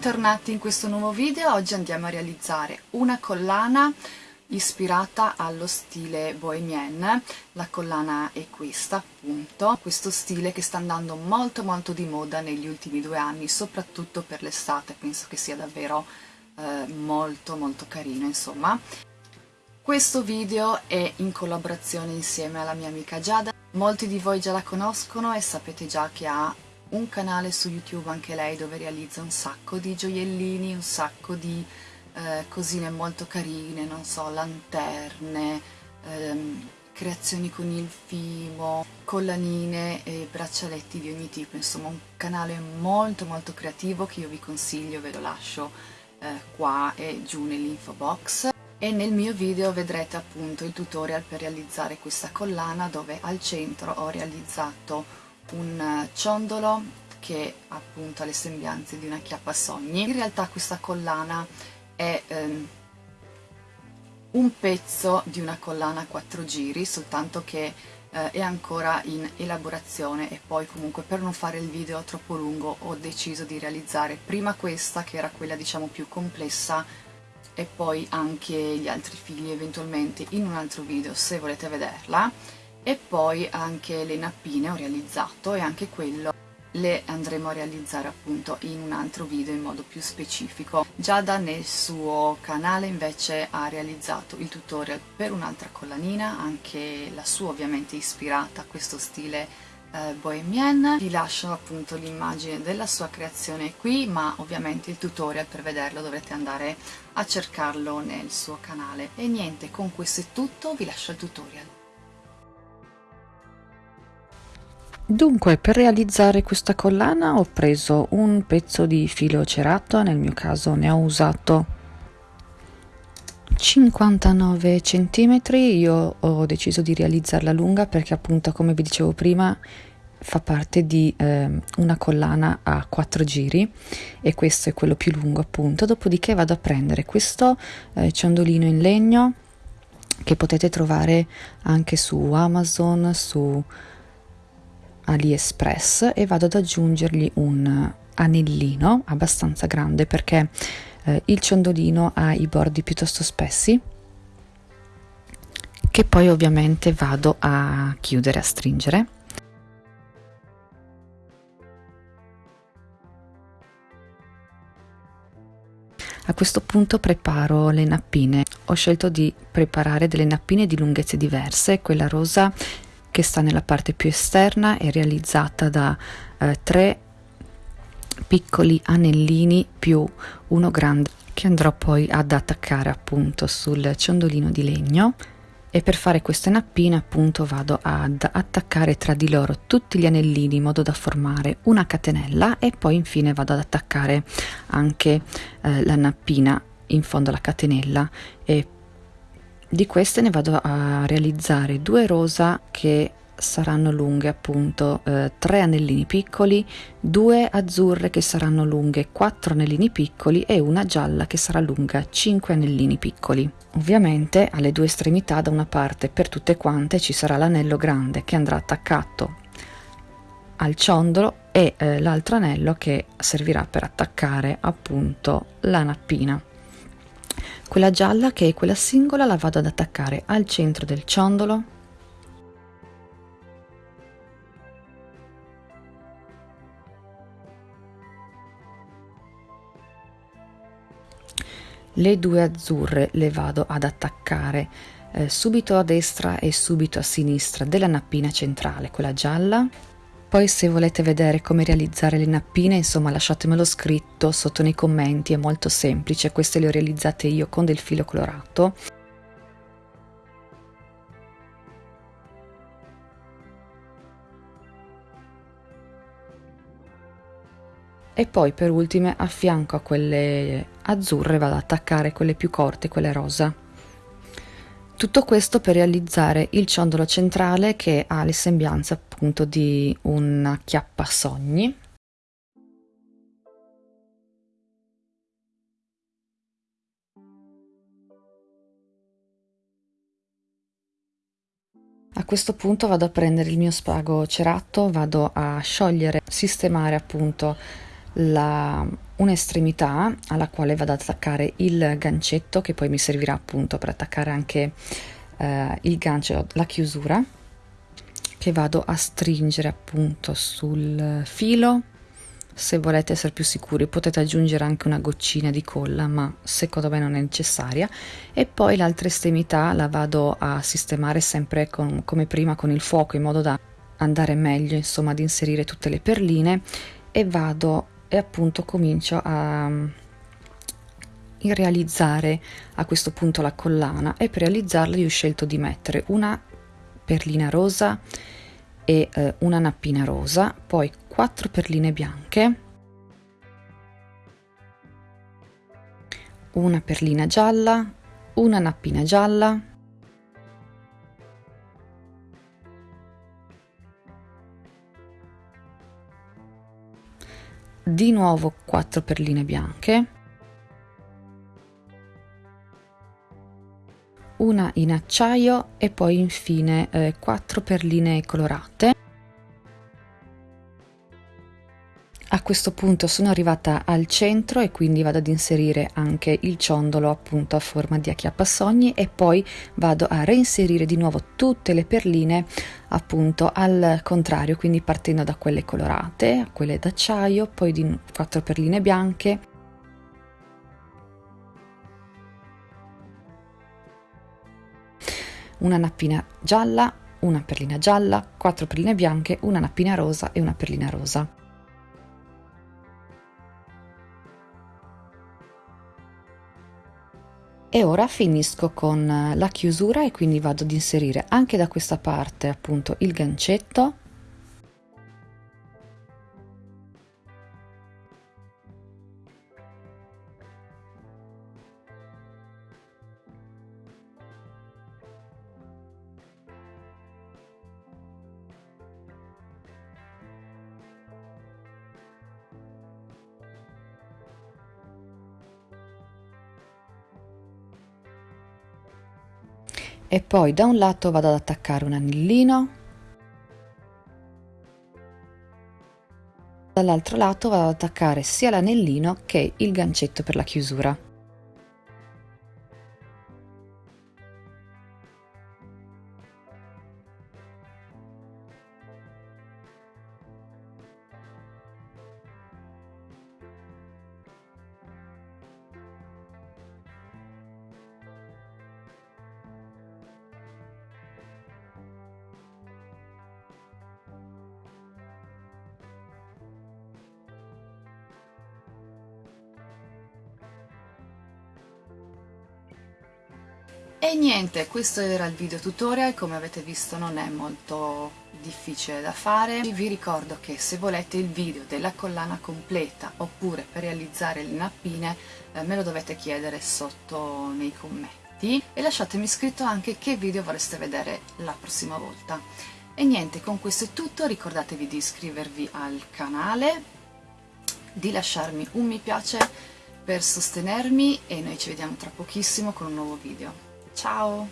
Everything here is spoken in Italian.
Bentornati in questo nuovo video, oggi andiamo a realizzare una collana ispirata allo stile bohemian, la collana è questa appunto, questo stile che sta andando molto molto di moda negli ultimi due anni, soprattutto per l'estate, penso che sia davvero eh, molto molto carino insomma. Questo video è in collaborazione insieme alla mia amica Giada, molti di voi già la conoscono e sapete già che ha un canale su YouTube anche lei dove realizza un sacco di gioiellini, un sacco di eh, cosine molto carine, non so, lanterne, ehm, creazioni con il fimo, collanine e braccialetti di ogni tipo, insomma un canale molto molto creativo che io vi consiglio, ve lo lascio eh, qua e giù nell'info box. E nel mio video vedrete appunto il tutorial per realizzare questa collana dove al centro ho realizzato un ciondolo che appunto ha le sembianze di una chiappa sogni. In realtà questa collana è ehm, un pezzo di una collana a quattro giri, soltanto che eh, è ancora in elaborazione e poi comunque per non fare il video troppo lungo ho deciso di realizzare prima questa che era quella diciamo più complessa e poi anche gli altri figli eventualmente in un altro video se volete vederla e poi anche le nappine ho realizzato e anche quello le andremo a realizzare appunto in un altro video in modo più specifico. Giada nel suo canale invece ha realizzato il tutorial per un'altra collanina, anche la sua ovviamente ispirata a questo stile eh, bohemian. Vi lascio appunto l'immagine della sua creazione qui, ma ovviamente il tutorial per vederlo dovrete andare a cercarlo nel suo canale. E niente, con questo è tutto, vi lascio il tutorial. Dunque, per realizzare questa collana ho preso un pezzo di filo cerato, nel mio caso ne ho usato 59 cm, io ho deciso di realizzarla lunga perché appunto come vi dicevo prima fa parte di eh, una collana a quattro giri e questo è quello più lungo appunto, dopodiché vado a prendere questo eh, ciondolino in legno che potete trovare anche su Amazon, su AliExpress e vado ad aggiungergli un anellino abbastanza grande perché eh, il ciondolino ha i bordi piuttosto spessi che poi ovviamente vado a chiudere, a stringere. A questo punto preparo le nappine. Ho scelto di preparare delle nappine di lunghezze diverse, quella rosa che sta nella parte più esterna è realizzata da eh, tre piccoli anellini più uno grande che andrò poi ad attaccare appunto sul ciondolino di legno. E per fare queste nappine appunto vado ad attaccare tra di loro tutti gli anellini in modo da formare una catenella e poi infine vado ad attaccare anche eh, la nappina in fondo alla catenella e di queste ne vado a realizzare due rosa che saranno lunghe appunto eh, tre anellini piccoli, due azzurre che saranno lunghe quattro anellini piccoli e una gialla che sarà lunga cinque anellini piccoli. Ovviamente alle due estremità da una parte per tutte quante ci sarà l'anello grande che andrà attaccato al ciondolo e eh, l'altro anello che servirà per attaccare appunto la nappina. Quella gialla che è quella singola la vado ad attaccare al centro del ciondolo. Le due azzurre le vado ad attaccare eh, subito a destra e subito a sinistra della nappina centrale, quella gialla poi se volete vedere come realizzare le nappine, insomma lasciatemelo scritto sotto nei commenti, è molto semplice, queste le ho realizzate io con del filo colorato. E poi per ultime a fianco a quelle azzurre vado ad attaccare quelle più corte, quelle rosa. Tutto questo per realizzare il ciondolo centrale che ha le sembianze appunto di una chiappa sogni. A questo punto vado a prendere il mio spago cerato, vado a sciogliere, sistemare appunto la un'estremità alla quale vado ad attaccare il gancetto che poi mi servirà appunto per attaccare anche eh, il gancio, la chiusura che vado a stringere appunto sul filo. Se volete essere più sicuri potete aggiungere anche una goccina di colla ma secondo me non è necessaria. E poi l'altra estremità la vado a sistemare sempre con, come prima con il fuoco in modo da andare meglio insomma ad inserire tutte le perline e vado e appunto comincio a mm, realizzare a questo punto la collana e per realizzarla io ho scelto di mettere una perlina rosa e eh, una nappina rosa poi quattro perline bianche una perlina gialla una nappina gialla di nuovo 4 perline bianche. Una in acciaio e poi infine eh, 4 perline colorate A questo punto sono arrivata al centro e quindi vado ad inserire anche il ciondolo appunto a forma di acchiappasogni e poi vado a reinserire di nuovo tutte le perline appunto al contrario, quindi partendo da quelle colorate a quelle d'acciaio, poi di quattro perline bianche una nappina gialla, una perlina gialla, quattro perline bianche, una nappina rosa e una perlina rosa. E ora finisco con la chiusura e quindi vado ad inserire anche da questa parte appunto il gancetto e poi da un lato vado ad attaccare un anellino. Dall'altro lato vado ad attaccare sia l'anellino che il gancetto per la chiusura E niente, questo era il video tutorial, come avete visto non è molto difficile da fare. Vi ricordo che se volete il video della collana completa oppure per realizzare le nappine eh, me lo dovete chiedere sotto nei commenti e lasciatemi scritto anche che video vorreste vedere la prossima volta. E niente, con questo è tutto, ricordatevi di iscrivervi al canale, di lasciarmi un mi piace per sostenermi e noi ci vediamo tra pochissimo con un nuovo video. Ciao!